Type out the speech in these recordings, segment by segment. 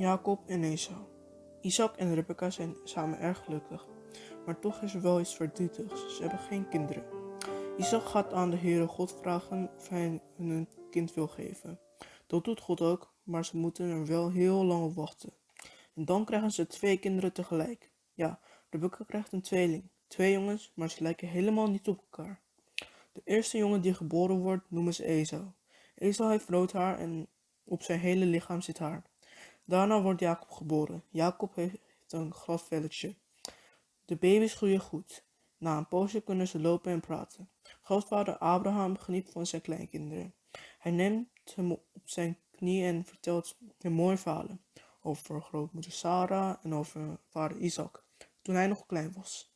Jacob en Esau. Isaac en Rebecca zijn samen erg gelukkig, maar toch is er wel iets verdrietigs. Ze hebben geen kinderen. Isaac gaat aan de Heere God vragen of hij hun een kind wil geven. Dat doet God ook, maar ze moeten er wel heel lang op wachten. En dan krijgen ze twee kinderen tegelijk. Ja, Rebecca krijgt een tweeling. Twee jongens, maar ze lijken helemaal niet op elkaar. De eerste jongen die geboren wordt noemen ze Esau. Esau heeft rood haar en op zijn hele lichaam zit haar. Daarna wordt Jacob geboren. Jacob heeft een glad velletje. De baby's groeien goed. Na een poosje kunnen ze lopen en praten. Grootvader Abraham geniet van zijn kleinkinderen. Hij neemt hem op zijn knie en vertelt hem mooie verhalen over grootmoeder Sarah en over vader Isaac, toen hij nog klein was.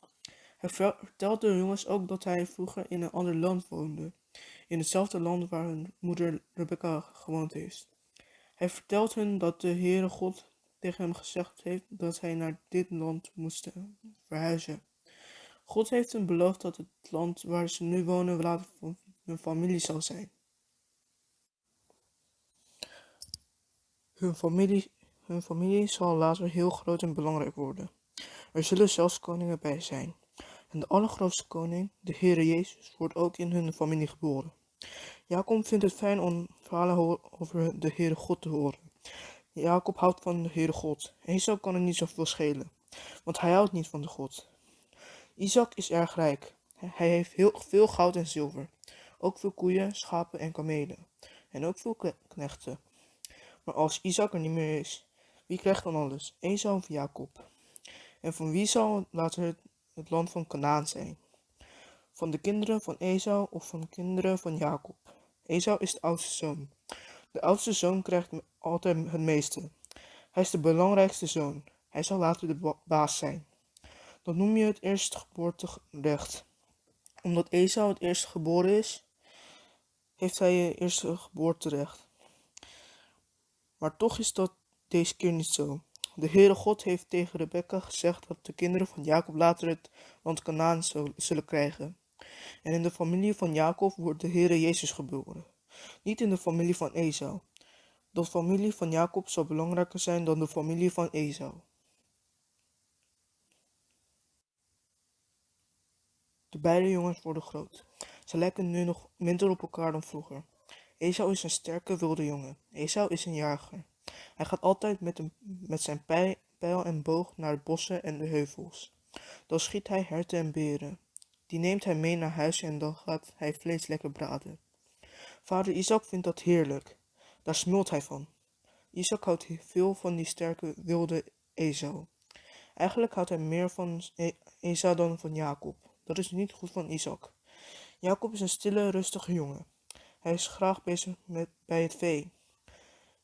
Hij vertelt de jongens ook dat hij vroeger in een ander land woonde, in hetzelfde land waar hun moeder Rebecca gewoond heeft. Hij vertelt hun dat de Heere God tegen hem gezegd heeft dat hij naar dit land moest verhuizen. God heeft hem beloofd dat het land waar ze nu wonen later van hun familie zal zijn. Hun familie, hun familie zal later heel groot en belangrijk worden. Er zullen zelfs koningen bij zijn. En de allergrootste koning, de Heere Jezus, wordt ook in hun familie geboren. Jacob vindt het fijn om verhalen over de Heere God te horen. Jacob houdt van de Heere God. Esau kan er niet zoveel schelen, want hij houdt niet van de God. Isaac is erg rijk. Hij heeft heel veel goud en zilver. Ook veel koeien, schapen en kamelen. En ook veel knechten. Maar als Isaac er niet meer is, wie krijgt dan alles? Esau of Jacob? En van wie zal later het, het land van Canaan zijn? Van de kinderen van Esau of van de kinderen van Jacob? Esau is de oudste zoon. De oudste zoon krijgt altijd het meeste. Hij is de belangrijkste zoon. Hij zal later de baas zijn. Dat noem je het eerstgeboorterecht. Omdat Esau het eerste geboren is, heeft hij het eerste geboorterecht. Maar toch is dat deze keer niet zo. De Heere God heeft tegen Rebecca gezegd dat de kinderen van Jacob later het land Canaan zullen krijgen. En in de familie van Jacob wordt de Heere Jezus geboren. Niet in de familie van Esau. De familie van Jacob zal belangrijker zijn dan de familie van Esau. De beide jongens worden groot. Ze lijken nu nog minder op elkaar dan vroeger. Esau is een sterke wilde jongen. Esau is een jager. Hij gaat altijd met, een, met zijn pijl en boog naar de bossen en de heuvels. Dan schiet hij herten en beren. Die neemt hij mee naar huis en dan gaat hij vlees lekker braden. Vader Isaac vindt dat heerlijk. Daar smult hij van. Isaac houdt veel van die sterke wilde Esau. Eigenlijk houdt hij meer van e-, Esau dan van Jacob. Dat is niet goed van Isaac. Jacob is een stille, rustige jongen. Hij is graag bezig met, bij het vee.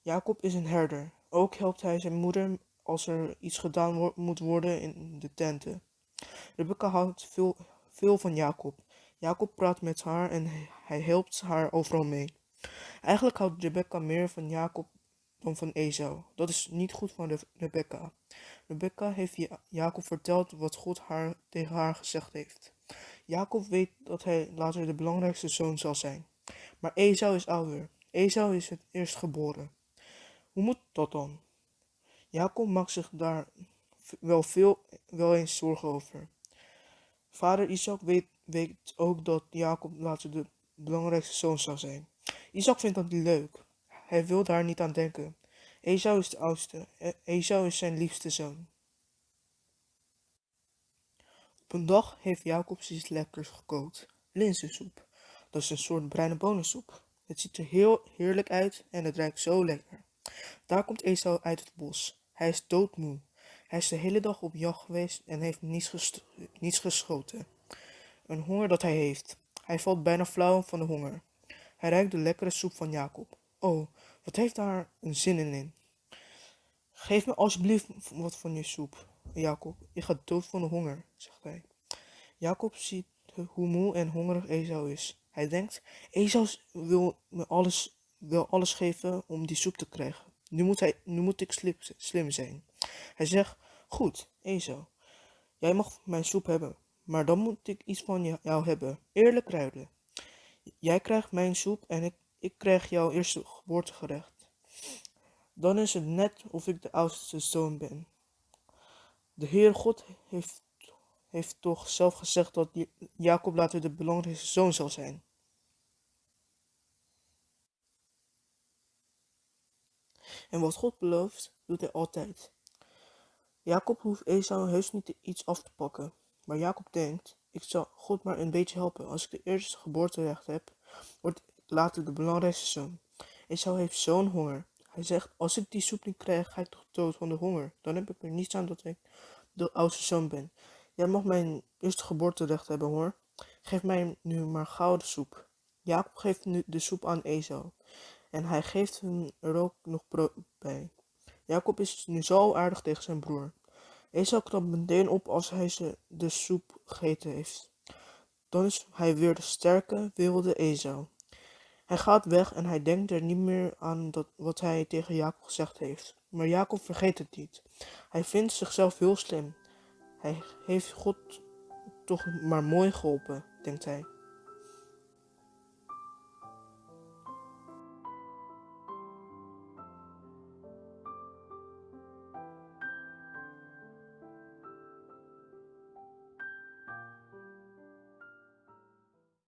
Jacob is een herder. Ook helpt hij zijn moeder als er iets gedaan moet worden in de tenten. Rebecca houdt veel, veel van Jacob. Jacob praat met haar en hij helpt haar overal mee. Eigenlijk houdt Rebecca meer van Jacob dan van Esau. Dat is niet goed van Rebecca. Rebecca heeft Jacob verteld wat God haar, tegen haar gezegd heeft. Jacob weet dat hij later de belangrijkste zoon zal zijn. Maar Esau is ouder. Esau is het eerst geboren. Hoe moet dat dan? Jacob maakt zich daar wel veel wel eens zorgen over. Vader Isaac weet, weet ook dat Jacob later de belangrijkste zoon zal zijn. Isaac vindt dat niet leuk. Hij wil daar niet aan denken. Esau is de oudste. E-, Esau is zijn liefste zoon. Op een dag heeft Jacob iets lekkers gekookt. Linzensoep. Dat is een soort bruine bonensoep. Het ziet er heel heerlijk uit en het ruikt zo lekker. Daar komt Esau uit het bos. Hij is doodmoe. Hij is de hele dag op jacht geweest en heeft niets, niets geschoten. Een honger dat hij heeft. Hij valt bijna flauw van de honger. Hij ruikt de lekkere soep van Jacob. Oh, wat heeft daar een zin in? Geef me alsjeblieft wat van je soep, Jacob. Ik ga dood van de honger, zegt hij. Jacob ziet hoe moe en hongerig Esau is. Hij denkt, Esau wil me alles, wil alles geven om die soep te krijgen. Nu moet, hij, nu moet ik slim, zijn. Hij zegt, goed, Esau, jij mag mijn soep hebben, maar dan moet ik iets van jou hebben. Eerlijk ruilen. Jij krijgt mijn soep en ik, ik krijg jouw eerste geboortegerecht. Dan is het net of ik de oudste zoon ben. De Heer God heeft, heeft toch zelf gezegd dat Jacob later de belangrijkste zoon zal zijn. En wat God belooft, doet hij altijd. Jacob hoeft Esau heus niet iets af te pakken. Maar Jacob denkt, ik zal God maar een beetje helpen. Als ik de eerste geboorterecht heb, wordt later de belangrijkste zoon. Esau heeft zo'n honger. Hij zegt, als ik die soep niet krijg, ga ik toch dood van de honger. Dan heb ik er niets aan dat ik de oudste zoon ben. Jij mag mijn eerste geboorterecht hebben hoor. Geef mij nu maar gouden soep. Jacob geeft nu de soep aan Esau. En hij geeft hem er ook nog brood bij. Jacob is nu zo aardig tegen zijn broer. Esau knapt meteen op als hij ze de soep gegeten heeft. Dan is hij weer de sterke, wilde Esau. Hij gaat weg en hij denkt er niet meer aan dat, wat hij tegen Jacob gezegd heeft. Maar Jacob vergeet het niet. Hij vindt zichzelf heel slim. Hij heeft God toch maar mooi geholpen, denkt hij.